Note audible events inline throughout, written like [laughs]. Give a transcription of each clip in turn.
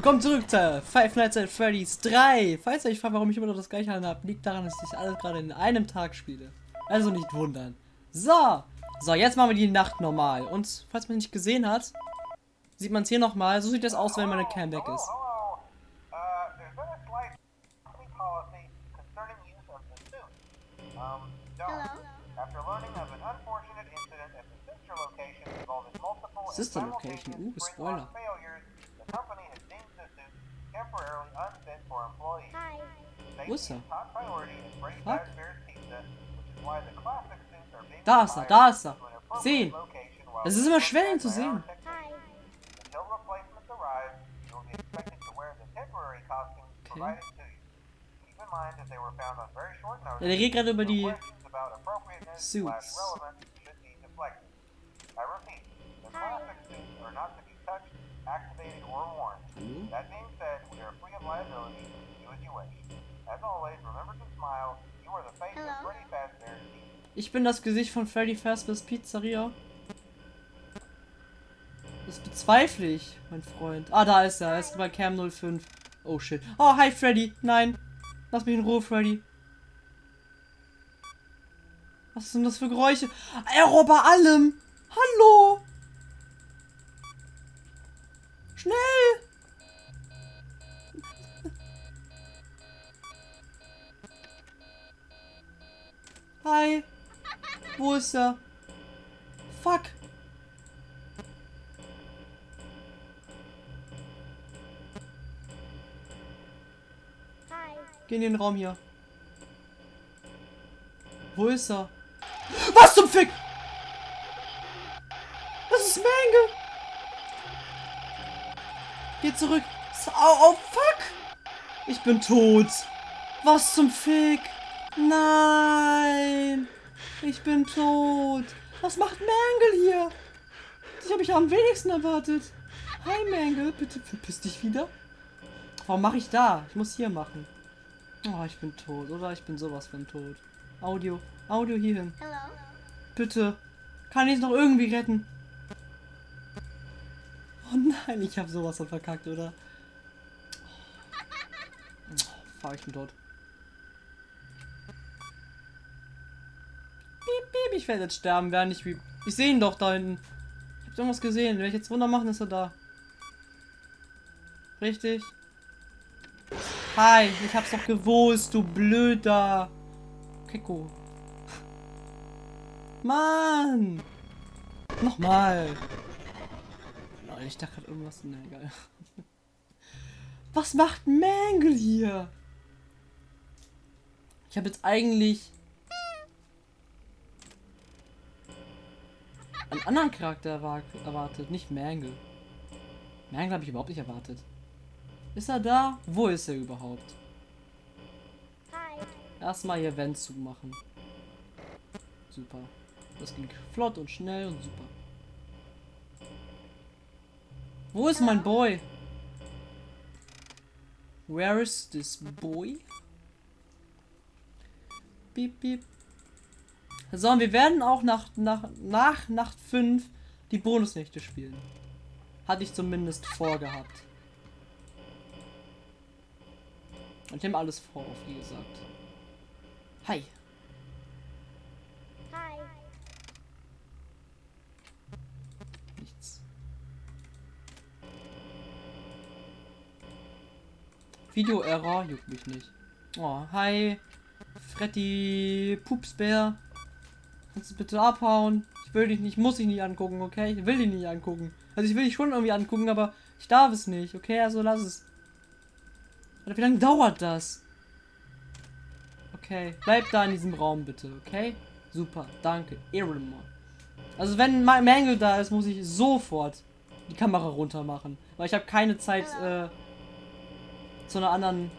Willkommen zurück zu Five Nights at Freddy's 3. Falls ihr euch fragt, warum ich immer noch das gleiche habe, liegt daran, dass ich alles gerade in einem Tag spiele. Also nicht wundern. So. So, jetzt machen wir die Nacht normal. Und falls man nicht gesehen hat, sieht man es hier nochmal. So sieht das aus, wenn meine Cam weg ist. Uh, an sister location involving multiple temporarily unfit for employees. Wo ist Safety er? is top priority in Freddy Fuck. Fazbear's Pizza, which is why the classic suits are being Da ist er, da ist er. to an appropriate Sehen. location while Es ist immer schwer, ihn zu sehen. technicians. Until replacements arrive, you will be expected to wear the temporary costumes Okay. provided to you. Keep in mind that they were found on very short notice. Ja, der redet gerade über so die questions about appropriateness Suits. slash relevance should be deflected. I repeat, the classic suits are not to be touched, activated, or worn. Hallo? That being said, we are free of liability. Do as you wish. As always, remember to smile. You are the face of Freddy Fazbear's Pizza. Ich bin das Gesicht von Freddy Fazbear's Pizzeria. Das bezweifle ich, mein Freund. Ah, da ist er. Er ist bei Cam 05. Oh shit. Oh, hi Freddy. Nein. Lass mich in Ruhe, Freddy. Was sind das für Geräusche? Error bei allem. Hallo. Schnell. Hi. Wo ist er? Fuck. Geh in den Raum hier. Wo ist er? Was zum Fick? Das ist Mangle. Geh zurück. Oh, oh, fuck. Ich bin tot. Was zum Fick? Nein. Ich bin tot. Was macht Mangle hier? Das habe ich am wenigsten erwartet. Hi Mangle, bitte verpiss dich wieder. Warum mache ich da? Ich muss hier machen. Oh, ich bin tot. Oder ich bin sowas von tot. Audio. Audio hierhin. Bitte. Kann ich es noch irgendwie retten? Oh nein, ich habe sowas von verkackt, oder? Oh, fuck, ich bin tot. Piep, piep, ich werde jetzt sterben, während ich wie. Ich sehe ihn doch da hinten. Ich hab irgendwas gesehen. Wenn ich jetzt Wunder machen, ist er da. Richtig? Hi, ich hab's doch gewusst, du blöder. Keko. Mann! Nochmal. Lol, Ich dachte gerade irgendwas. Na egal. [laughs] Was macht Mangle hier? Ich habe jetzt eigentlich einen anderen Charakter erwar- erwartet, nicht Mangle. Mangle habe ich überhaupt nicht erwartet. Ist er da? Wo ist er überhaupt? Erstmal hier Vent zumachen. Super. Das ging flott und schnell und super. Wo ist mein Boy? Where is this boy? Piep, piep. So, und wir werden auch nach, nach, nach Nacht 5 die Bonusnächte spielen. Hatte ich zumindest vorgehabt. Und ich nehme alles vor, wie gesagt. Hi. Video-Error juckt mich nicht. Oh, hi. Freddy Pupsbär. Kannst du bitte abhauen? Ich will dich nicht, muss dich nicht angucken, okay? Ich will dich nicht angucken. Also ich will dich schon irgendwie angucken, aber ich darf es nicht, okay? Also lass es. Oder wie lange dauert das? Okay, bleib da in diesem Raum bitte, okay? Super, danke. Ehrenmann. Also wenn Ma- Mangle da ist, muss ich sofort die Kamera runter machen. Weil ich habe keine Zeit, äh, zu einer anderen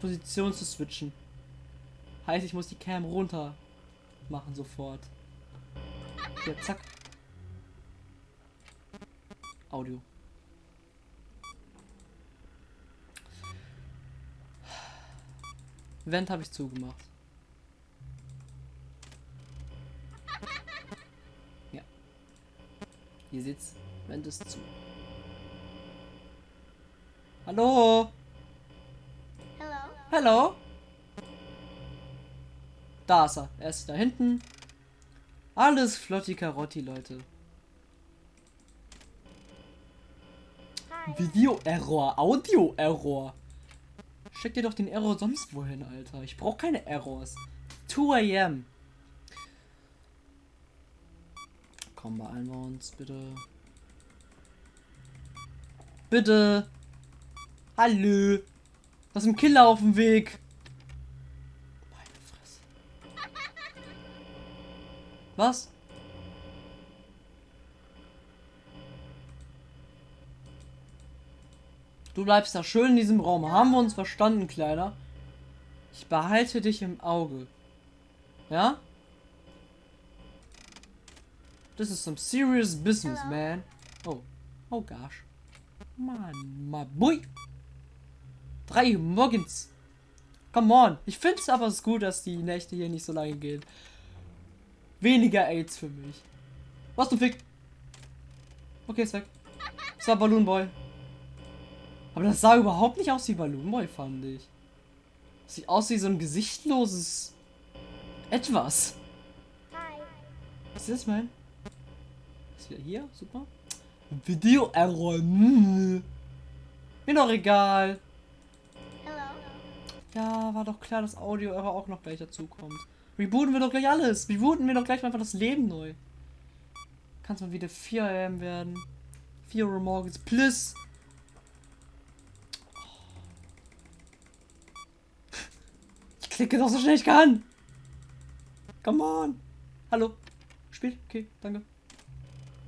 Position zu switchen. Heißt, ich muss die Cam runter machen sofort. Hier, zack. Audio. Vent habe ich zugemacht. Ja. Ihr seht's, Vent ist zu. Hallo? Hello. Hallo? Da ist er. Er ist da hinten. Alles flotti Karotti, Leute. Video-Error, Audio-Error. Steck dir doch den Error sonst wohin, Alter. Ich brauche keine Errors. 2 am. Komm, beeilen wir uns, bitte. Bitte. Hallo. Was ist ein Killer auf dem Weg? Meine Fresse. Was? Du bleibst da schön in diesem Raum. Haben wir uns verstanden, Kleiner? Ich behalte dich im Auge. Ja? This is some serious business, man. Oh. Oh gosh. Mann, my boy. Drei Uhr morgens. Come on. Ich finde es aber gut, dass die Nächte hier nicht so lange gehen. Weniger AIDS für mich. Was du Fick? Okay, ist weg. Das war Balloon Boy. Aber das sah überhaupt nicht aus wie Balloon Boy, fand ich. Sieht aus wie so ein gesichtloses etwas. Hi. Was ist das, man? Ist wieder hier? Super. Video Error. Mir doch egal. Ja, war doch klar, dass Audio Error auch noch gleich dazu kommt. Rebooten wir doch gleich alles. Rebooten wir doch gleich einfach das Leben neu. Kann es mal wieder 4 am werden. 4 Uhr morgens plus. Ich klicke doch so schnell ich kann. Come on. Hallo. Spiel? Okay, danke.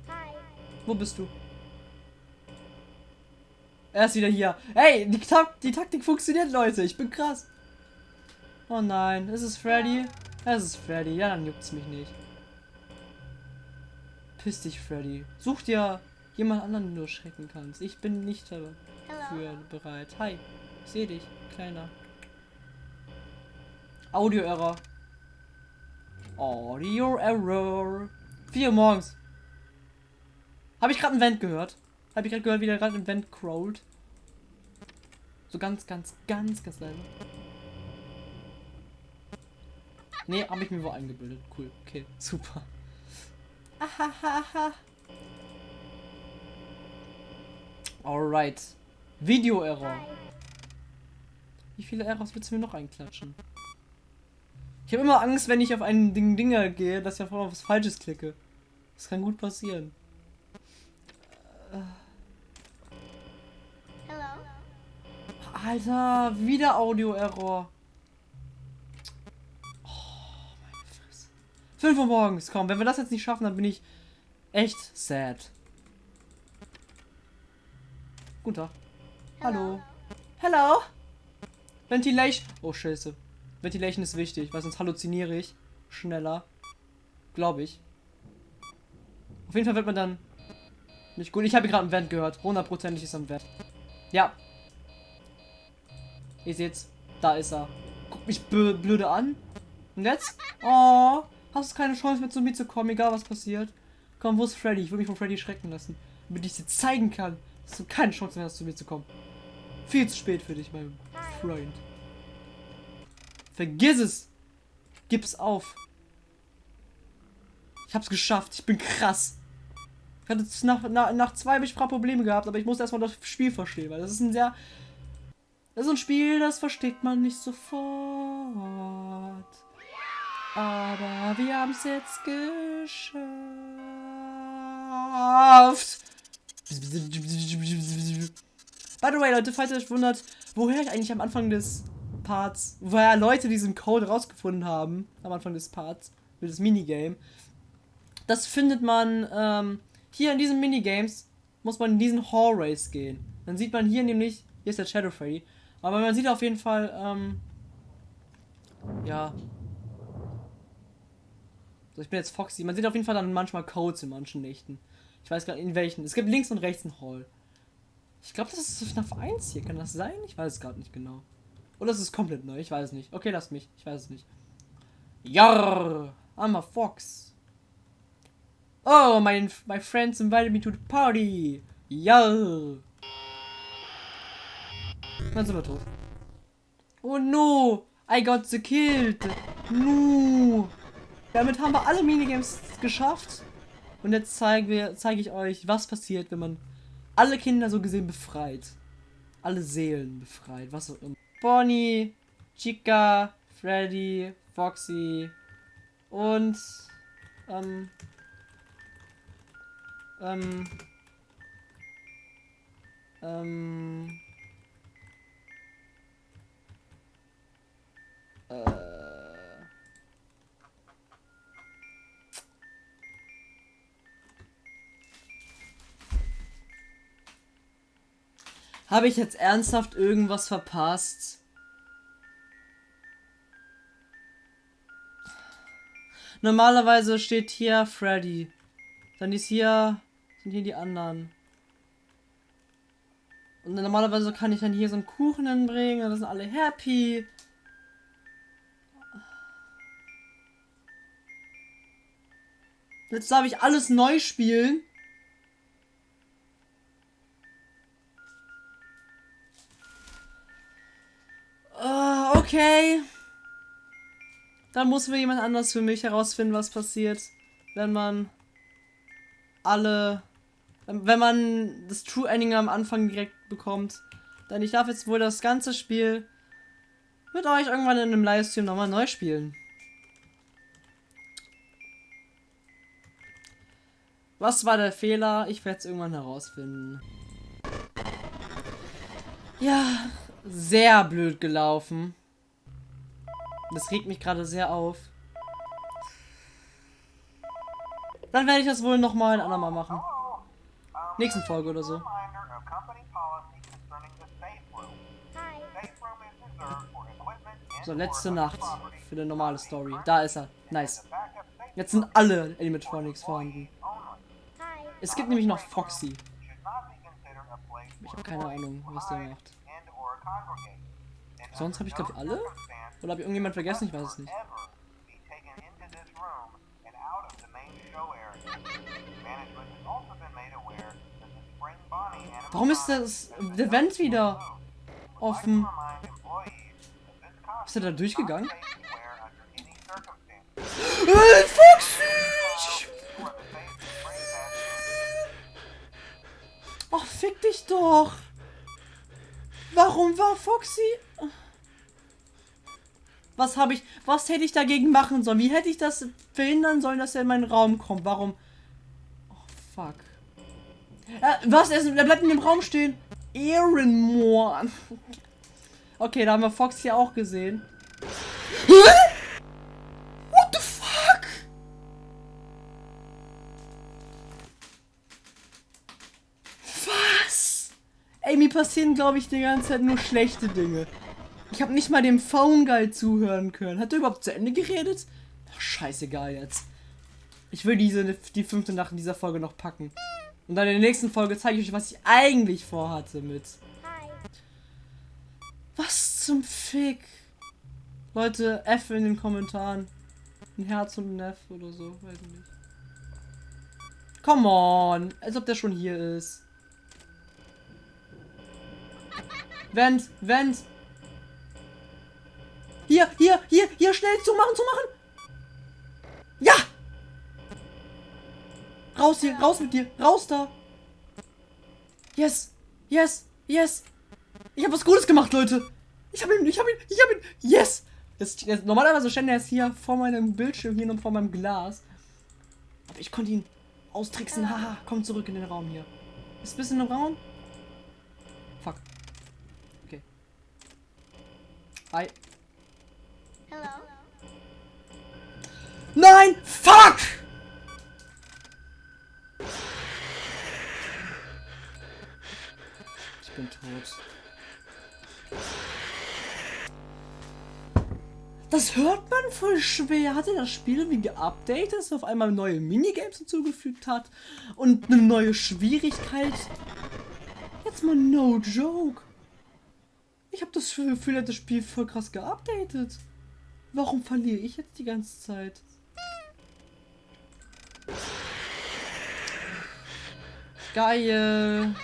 Hi. Wo bist du? Er ist wieder hier. Hey, die, Tak die Taktik funktioniert, Leute. Ich bin krass. Oh nein, ist es Freddy? Es ist Freddy. Ja, dann juckt's mich nicht. Piss dich, Freddy. Such dir jemand anderen, den du schrecken kannst. Ich bin nicht dafür bereit. Hi, ich sehe dich, kleiner. Audio-Error. Audio-Error. 4 Uhr morgens. Habe ich gerade ein Vent gehört? Habe ich gerade gehört, wie der gerade ein Vent crawlt? So ganz, ganz, ganz, ganz leise. Nee, habe ich mir wohl eingebildet. Cool, okay, [laughs] super. Ahahaha. Alright. Video-Error. Wie viele Errors willst du mir noch einklatschen? Ich habe immer Angst, wenn ich auf einen Ding Dinger gehe, dass ich auf was Falsches klicke. Das kann gut passieren. Hello. Alter, wieder Audio-Error. Oh, meine Fresse. 5 Uhr morgens, komm. Wenn wir das jetzt nicht schaffen, dann bin ich echt sad. Guten Tag. Hallo. Hello. Ventilation. Oh, scheiße. Ventilation ist wichtig, weil sonst halluziniere ich schneller. Glaube ich. Auf jeden Fall wird man dann nicht gut. Ich habe gerade einen Vent gehört. Hundertprozentig ist ein Vent. Ja. Ihr seht's. Da ist er. Guck mich blöde an. Und jetzt? Oh. Hast du keine Chance mehr zu mir zu kommen, egal was passiert. Komm, wo ist Freddy? Ich will mich von Freddy schrecken lassen. Damit ich dir zeigen kann, dass du keine Chance mehr hast, zu mir zu kommen. Viel zu spät für dich, mein Freund. Vergiss es. Gib's auf. Ich hab's geschafft. Ich bin krass. Ich hatte nach, nach, nach zwei habe ich Probleme gehabt, aber ich muss erstmal das Spiel verstehen, weil das ist ein sehr. Das ist ein Spiel, das versteht man nicht sofort. Aber wir haben es jetzt geschafft. By the way, Leute, falls ihr euch wundert, woher ich eigentlich am Anfang des Parts, woher Leute diesen Code rausgefunden haben, am Anfang des Parts, für das Minigame, das findet man ähm, hier in diesen Minigames, muss man in diesen Hallways gehen. Dann sieht man hier nämlich, hier ist der Shadow Freddy, aber man sieht auf jeden Fall, ähm, ja. So, ich bin jetzt Foxy. Man sieht auf jeden Fall dann manchmal Codes in manchen Nächten. Ich weiß gar nicht in welchen. Es gibt links und rechts einen Hall. Ich glaube, das ist FNAF 1 hier. Kann das sein? Ich weiß es gerade nicht genau. Oder ist es komplett neu? Ich weiß es nicht. Okay, lass mich. Ich weiß es nicht. Jarr! I'm a fox. Oh, my, my friends invited me to the party. Jarr! Dann sind wir tot. Oh no! I got the killed! No! Damit haben wir alle Minigames geschafft. Und jetzt zeige ich euch, was passiert, wenn man alle Kinder so gesehen befreit. Alle Seelen befreit, was auch immer. Bonnie, Chica, Freddy, Foxy und ähm, ähm, ähm, äh, Habe ich jetzt ernsthaft irgendwas verpasst? Normalerweise steht hier Freddy. Dann ist hier, sind hier die anderen. Und normalerweise kann ich dann hier so einen Kuchen hinbringen, dann sind alle happy. Jetzt darf ich alles neu spielen. Ah, okay. Dann muss mir jemand anders für mich herausfinden, was passiert, wenn man alle, wenn man das True Ending am Anfang direkt bekommt. Denn ich darf jetzt wohl das ganze Spiel mit euch irgendwann in einem Livestream nochmal neu spielen. Was war der Fehler? Ich werde es irgendwann herausfinden. Ja, sehr blöd gelaufen. Das regt mich gerade sehr auf. Dann werde ich das wohl nochmal ein andermal machen. Nächsten Folge oder so. So, letzte Nacht für eine normale Story. Da ist er. Nice. Jetzt sind alle Animatronics vorhanden. Es gibt nämlich noch Foxy. Ich habe keine Ahnung, was der macht. Sonst habe ich, glaube ich, alle? Oder habe ich irgendjemand vergessen? Ich weiß es nicht. Warum ist das der Vent wieder offen? Ist er da durchgegangen? [laughs] Äh, Foxy! Oh, fick dich doch! Warum war Foxy? Was habe ich, was hätte ich dagegen machen sollen? Wie hätte ich das verhindern sollen, dass er in meinen Raum kommt? Warum? Oh, fuck. Äh, was? Er, ist, er bleibt in dem Raum stehen. Ehrenmoor. Okay, da haben wir Fox hier auch gesehen. [laughs] Hä? What the fuck? Was? Ey, mir passieren, glaube ich, die ganze Zeit nur schlechte Dinge. Ich habe nicht mal dem Phone Guy zuhören können. Hat er überhaupt zu Ende geredet? Ach, scheißegal jetzt. Ich will diese, die fünfte Nacht in dieser Folge noch packen. Und dann in der nächsten Folge zeige ich euch, was ich eigentlich vorhatte mit. Was zum Fick? Leute, F in den Kommentaren. Ein Herz und ein F oder so, weiß ich nicht. Come on, als ob der schon hier ist. Vent, Vent. Hier, hier, hier, hier, schnell zumachen, zumachen. Ja! Raus hier, raus mit dir, raus da. Yes, yes, yes. Ich habe was Gutes gemacht, Leute. Ich habe ihn, ich habe ihn, ich habe ihn. Yes. Jetzt, jetzt, normalerweise stand er jetzt hier vor meinem Bildschirm, hier und vor meinem Glas. Aber ich konnte ihn austricksen. Haha, komm zurück in den Raum hier. Ist ein bisschen im Raum? Fuck. Okay. Hi. Hello. Nein! Fuck! Ich bin tot. Das hört man voll schwer. Hat er das Spiel irgendwie geupdatet, dass er auf einmal neue Minigames hinzugefügt hat? Und eine neue Schwierigkeit? Jetzt mal no joke. Ich habe das Gefühl, er hat das Spiel voll krass geupdatet. Warum verliere ich jetzt die ganze Zeit? Geil.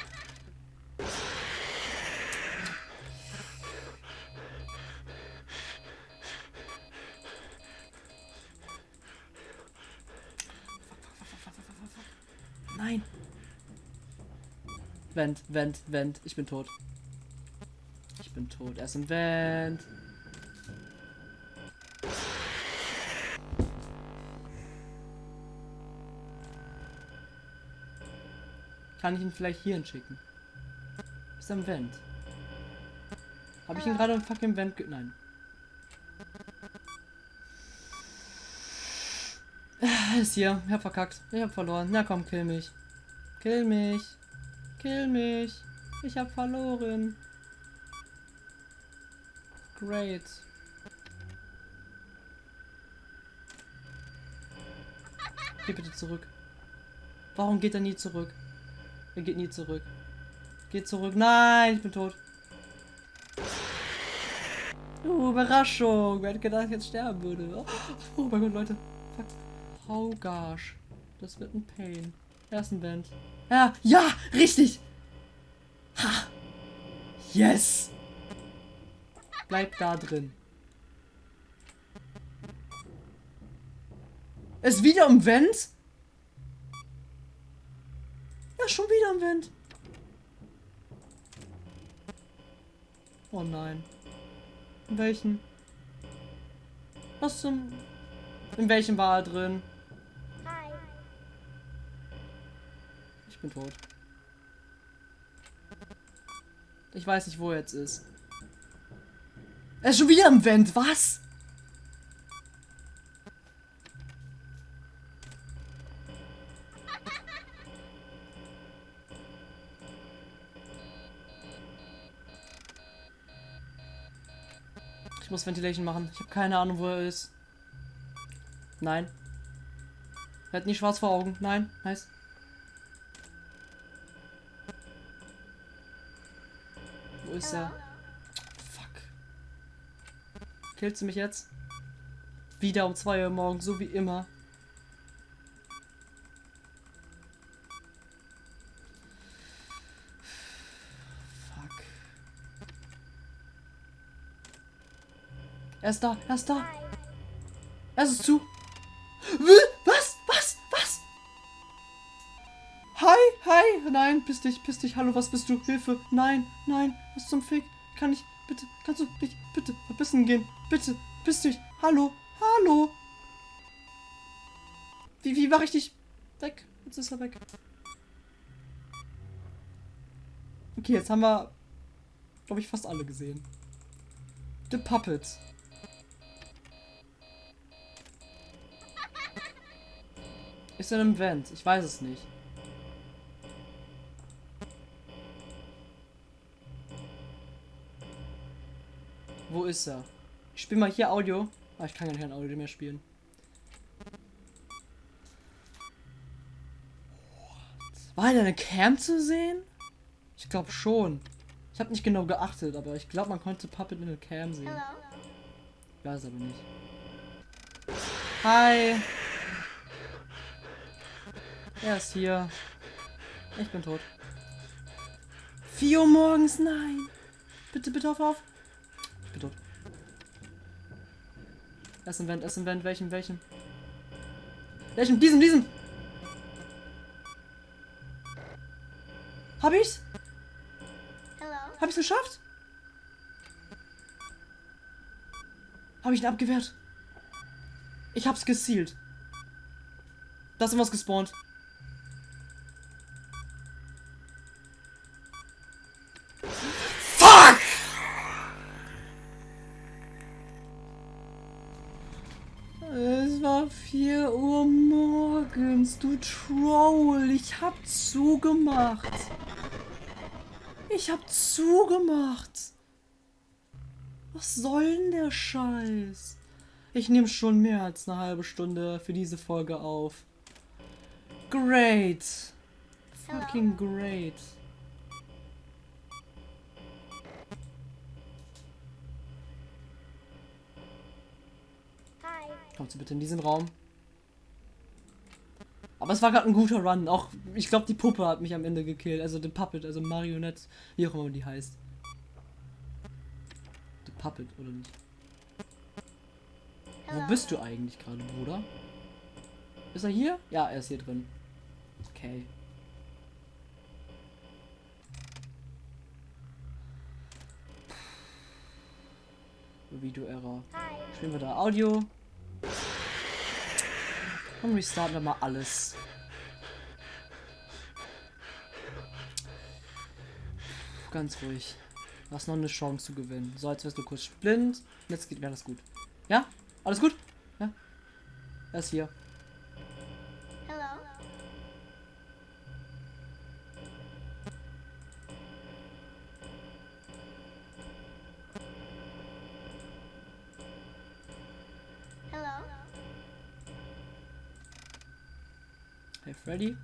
Nein. Vent, Vent, Vent. Ich bin tot. Bin tot. Er ist im Vent. Kann ich ihn vielleicht hierhin schicken? Ist im Vent? Habe ich ihn gerade im fucking Vent ge... Nein. Ist hier. Ich hab verkackt. Ich hab verloren. Na komm, kill mich. Kill mich. Kill mich. Ich hab verloren. Great. Geh bitte zurück. Warum geht er nie zurück? Er geht nie zurück. Geht zurück. Nein, ich bin tot. Uh, Überraschung. Wer hätte gedacht, ich jetzt sterben würde? Oh mein Gott, Leute. Fuck. Oh gosh. Das wird ein Pain. Ersten Band. Ja, ja, richtig. Ha. Yes. Bleib da drin. Ist wieder im Vent? Ja, schon wieder im Vent. Oh nein. In welchen? Was zum... In welchem war er drin? Hi. Ich bin tot. Ich weiß nicht, wo er jetzt ist. Er ist schon wieder im Vent, was? Ich muss Ventilation machen. Ich habe keine Ahnung, wo er ist. Nein. Er hat nie schwarz vor Augen. Nein, nice. Wo ist er? Killst du mich jetzt? Wieder um 2 Uhr morgens, so wie immer. Fuck. Er ist da, er ist da. Es ist zu. Was? Was? Was? Hi, hi. Nein, piss dich, piss dich. Hallo, was bist du? Hilfe. Nein, nein. Was zum Fick? Kann ich, bitte, kannst du dich, bitte, verbissen gehen? Bitte, piss dich. Hallo, hallo. Wie, wie war ich dich weg? Jetzt ist er weg. Okay, jetzt haben wir, glaube ich, fast alle gesehen. The Puppet. Ist er im Vent? Ich weiß es nicht. Ist er? Ich spiele mal hier Audio. Ah, ich kann ja kein Audio mehr spielen. War in eine Cam zu sehen? Ich glaube schon. Ich habe nicht genau geachtet, aber ich glaube, man konnte Puppet in der Cam sehen. Hello. Ich weiß aber nicht. Hi. Er ist hier. Ich bin tot. 4 Uhr morgens, nein. Bitte, bitte auf, auf. Ich bin tot. Er ist im Vent, er ist im Vent. Welchen, welchen? Welchen? Diesen, diesen. Hab ich's? Hello. Hab ich's geschafft? Hab ich ihn abgewehrt? Ich hab's gezielt. Da ist irgendwas gespawnt. Du Troll. Ich hab zugemacht. Ich hab zugemacht. Was soll denn der Scheiß? Ich nehme schon mehr als eine halbe Stunde für diese Folge auf. Great. Fucking great. Hi. Kommt sie bitte in diesen Raum. Aber es war gerade ein guter Run. Auch, ich glaube, die Puppe hat mich am Ende gekillt. Also die Puppet, also Marionette, wie auch immer die heißt. The Puppet, oder nicht? Hello. Wo bist du eigentlich gerade, Bruder? Ist er hier? Ja, er ist hier drin. Okay. Video-Error. Spielen wir da Audio. Und restarten wir mal alles. Ganz ruhig. Du hast noch eine Chance zu gewinnen. So, jetzt wirst du kurz blind. Jetzt geht wäre das gut. Ja? Alles gut? Ja? Er ist hier. Hello. Hello. Freddy.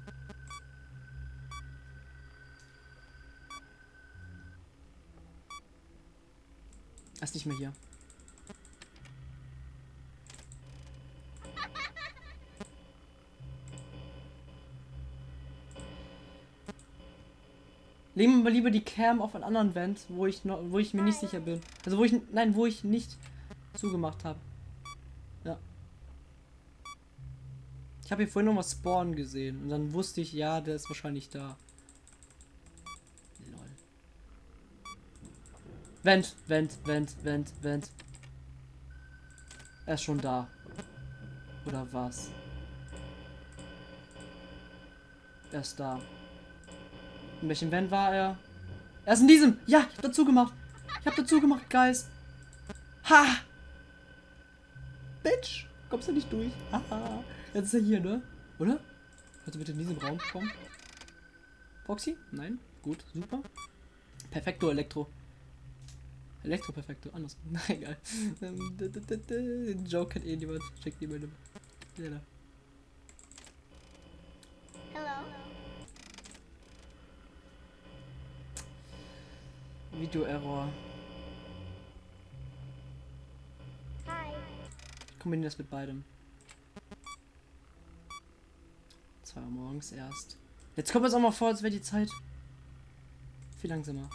Er ist nicht mehr hier. Legen wir lieber die Cam auf einen anderen Vent, wo ich noch, wo ich mir nicht sicher bin. Also wo ich, nein, wo ich nicht zugemacht habe. Ja. Ich habe hier vorhin noch mal Spawn gesehen und dann wusste ich, ja, der ist wahrscheinlich da. Lol. Vent, Vent, Vent, Vent, Vent. Er ist schon da. Oder was? Er ist da. In welchem Vent war er? Er ist in diesem! Ja, ich hab dazu gemacht! Ich hab dazu gemacht, Guys! Ha! Bitch! Kommst du nicht durch? Haha! Jetzt ist er hier, ne? Oder? Du bitte in diesem Raum kommen? Foxy? Nein? Gut, super. Perfekto Elektro. Elektro Perfekto, anders. [laughs] Na egal. Ähm, Den Joke kennt eh niemand. Ja, da. Hello. Video-Error. Hi. Ich kombiniere das mit beidem. 2 Uhr morgens erst. Jetzt kommt es auch mal vor, als wäre die Zeit viel langsamer.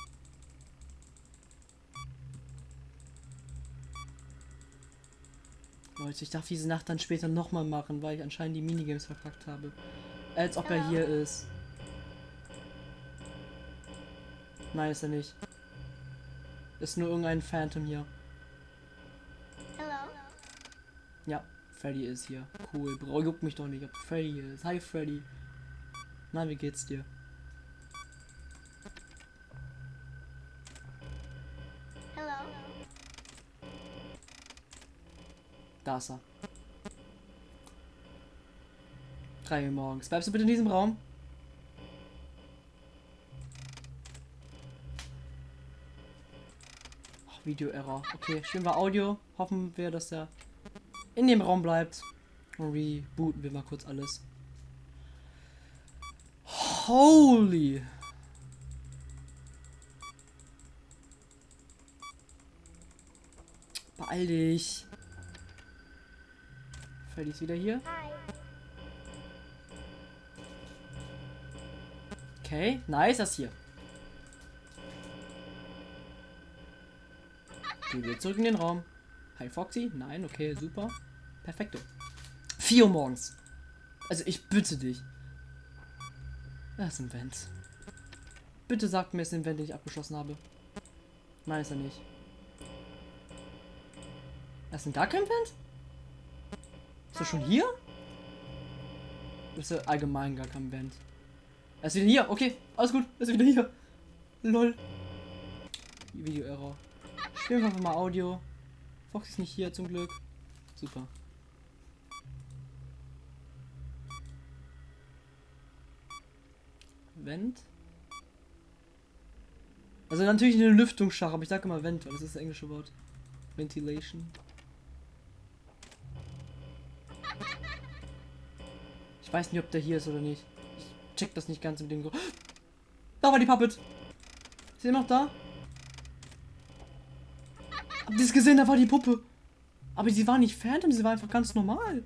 Leute, ich darf diese Nacht dann später nochmal machen, weil ich anscheinend die Minigames verkackt habe. Als ob er hier ist. Nein, ist er nicht. Ist nur irgendein Phantom hier. Hello. Ja, Freddy ist hier. Cool, Bro, juckt mich doch nicht, ob Freddy ist. Hi, Freddy. Na, wie geht's dir? Hello. Da ist er. 3 Uhr morgens. Bleibst du bitte in diesem Raum? Ach, Video-Error. Okay, spielen wir Audio. Hoffen wir, dass er in dem Raum bleibt. Und rebooten wir mal kurz alles. Holy! Beeil dich. Freddy ist wieder hier. Hi. Okay, nice, das hier. Gehen wir zurück in den Raum. Hi Foxy? Nein, okay, super. Perfekto. 4 Uhr morgens. Also ich bitte dich. Das ist ein Vent. Bitte sagt mir, es ist ein Vent, den ich abgeschlossen habe. Nein, ist er nicht. Das ist ein gar kein Vent? Ist er schon hier? Ist er allgemein gar kein Vent? Er ist wieder hier. Okay, alles gut. Er ist wieder hier. Lol. Video-Error. Spielen wir einfach mal Audio. Fox ist nicht hier zum Glück. Super. Vent. Also natürlich eine Lüftungsschach, aber ich sage immer Vent, weil das ist das englische Wort. Ventilation. Ich weiß nicht, ob der hier ist oder nicht. Ich check das nicht ganz mit dem. Gro da war die Puppet. Ist sie noch da? Habt ihr es gesehen? Da war die Puppe. Aber sie war nicht Phantom, sie war einfach ganz normal.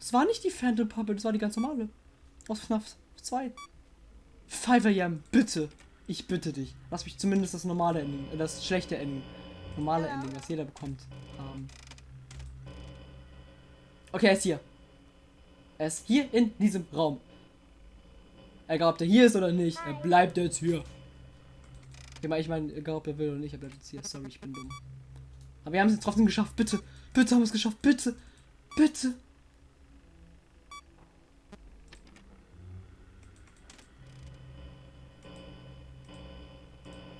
Es war nicht die Phantom Puppet, das war die ganz normale. Aus FNAF 2. 5 AM, bitte. Ich bitte dich. Lass mich zumindest das normale Ending, äh, das schlechte Ending, normale Ending, was jeder bekommt, haben. Okay, er ist hier. Er ist hier in diesem Raum. Egal, ob der hier ist oder nicht, er bleibt jetzt hier. Ich meine, ich meine, egal, ob er will oder nicht, er bleibt jetzt hier. Sorry, ich bin dumm. Aber wir haben es jetzt trotzdem geschafft. Bitte. Bitte haben wir es geschafft. Bitte. Bitte.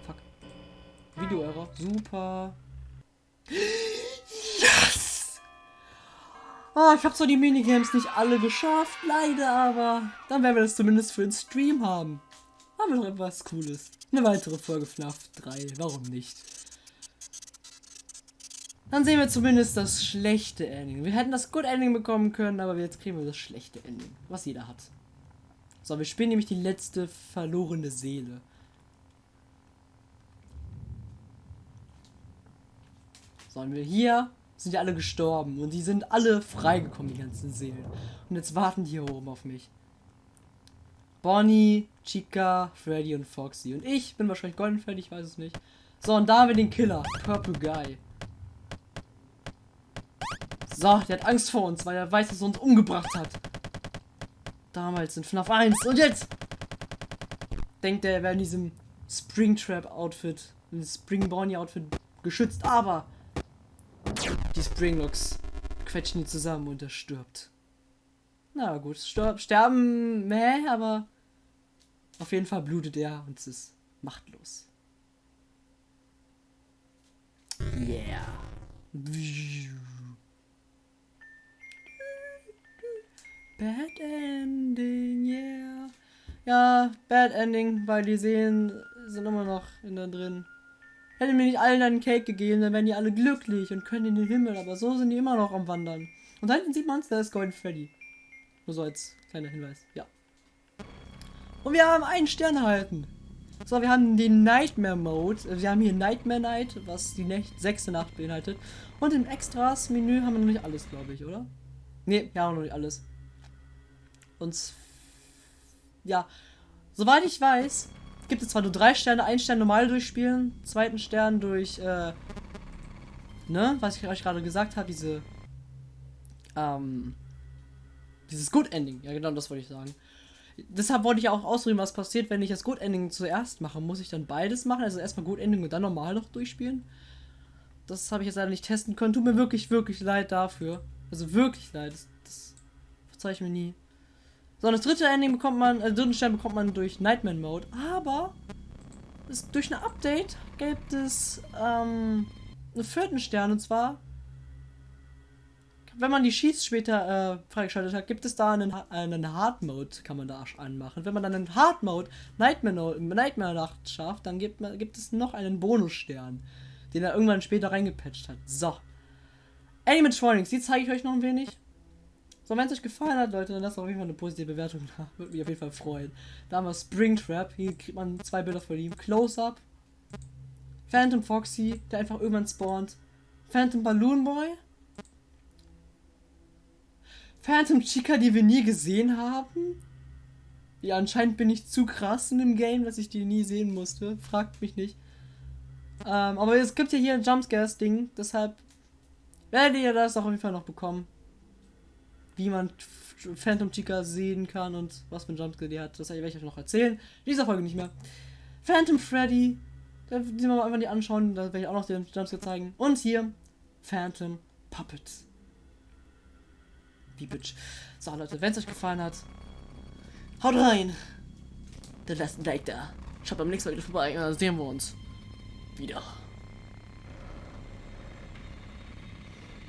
Fuck. Video-Error. Super. Yes! Oh, ich habe zwar die Minigames nicht alle geschafft, leider, aber dann werden wir das zumindest für den Stream haben. Haben wir doch etwas Cooles. Eine weitere Folge FNAF 3, warum nicht? Dann sehen wir zumindest das schlechte Ending. Wir hätten das Good Ending bekommen können, aber jetzt kriegen wir das schlechte Ending, was jeder hat. So, wir spielen nämlich die letzte verlorene Seele. So, und wir hier sind ja alle gestorben und die sind alle freigekommen, die ganzen Seelen. Und jetzt warten die hier oben auf mich. Bonnie, Chica, Freddy und Foxy. Und ich bin wahrscheinlich Golden Freddy, ich weiß es nicht. So, und da haben wir den Killer, Purple Guy. So, der hat Angst vor uns, weil er weiß, dass er uns umgebracht hat. Damals in FNAF 1. Und jetzt denkt er, er wäre in diesem Springtrap-Outfit, in diesem Spring Bonnie-Outfit geschützt. Aber die Springlocks quetschen ihn zusammen und er stirbt. Na gut, sterben, meh, aber auf jeden Fall blutet er und es ist machtlos. Yeah. Bad Ending, yeah. Ja, Bad Ending, weil die Seelen sind immer noch in da drin. Hätte mir nicht allen einen Cake gegeben, dann wären die alle glücklich und können in den Himmel, aber so sind die immer noch am Wandern. Und da hinten sieht man es, da ist Golden Freddy. Nur so als kleiner Hinweis, ja. Und wir haben einen Stern erhalten. So, wir haben den Nightmare Mode. Wir haben hier Nightmare Night, was die Nacht, sechste Nacht beinhaltet. Und im Extras-Menü haben wir noch nicht alles, glaube ich, oder? Ne, ja, noch nicht alles. Und ja, soweit ich weiß, gibt es zwar nur drei Sterne, ein Stern normal durchspielen, zweiten Stern durch, äh, ne, was ich euch gerade gesagt habe, diese, ähm, dieses Good Ending. Ja, genau, das wollte ich sagen. Deshalb wollte ich auch ausreden, was passiert, wenn ich das Good Ending zuerst mache. Muss ich dann beides machen? Also erstmal Good Ending und dann normal noch durchspielen? Das habe ich jetzt leider nicht testen können. Tut mir wirklich, wirklich leid dafür. Also wirklich leid. Das, das verzeihe ich mir nie. So, das dritte Ending bekommt man, äh, dritten Stern bekommt man durch Nightmare Mode. Aber es, durch ein Update gibt es ähm, einen vierten Stern und zwar wenn man die Sheets später äh, freigeschaltet hat, gibt es da einen, einen Hard Mode, kann man da anmachen. Wenn man dann einen Hard Mode Nightmare, Nightmare Nacht schafft, dann gibt, man, gibt es noch einen Bonusstern, den er irgendwann später reingepatcht hat. So. Animatronics, die zeige ich euch noch ein wenig. So, wenn es euch gefallen hat, Leute, dann lasst auf jeden Fall eine positive Bewertung da. Würde mich auf jeden Fall freuen. Da haben wir Springtrap. Hier kriegt man zwei Bilder von ihm. Close-Up. Phantom Foxy, der einfach irgendwann spawnt. Phantom Balloon Boy. Phantom Chica, die wir nie gesehen haben. Ja, anscheinend bin ich zu krass in dem Game, dass ich die nie sehen musste. Fragt mich nicht. Ähm, aber es gibt ja hier ein Jumpscares-Ding, deshalb werdet ihr das auch auf jeden Fall noch bekommen. Wie man Phantom Chica sehen kann und was für ein Jumpscare die hat, das werde ich euch noch erzählen. In dieser Folge nicht mehr. Phantom Freddy, da müssen wir mal einfach die anschauen, da werde ich auch noch den Jumpscare zeigen. Und hier Phantom Puppets. Wie Bitch. So, Leute, wenn es euch gefallen hat, haut rein. Dann lasst ein Like da. Schaut beim nächsten Mal wieder vorbei dann sehen wir uns wieder.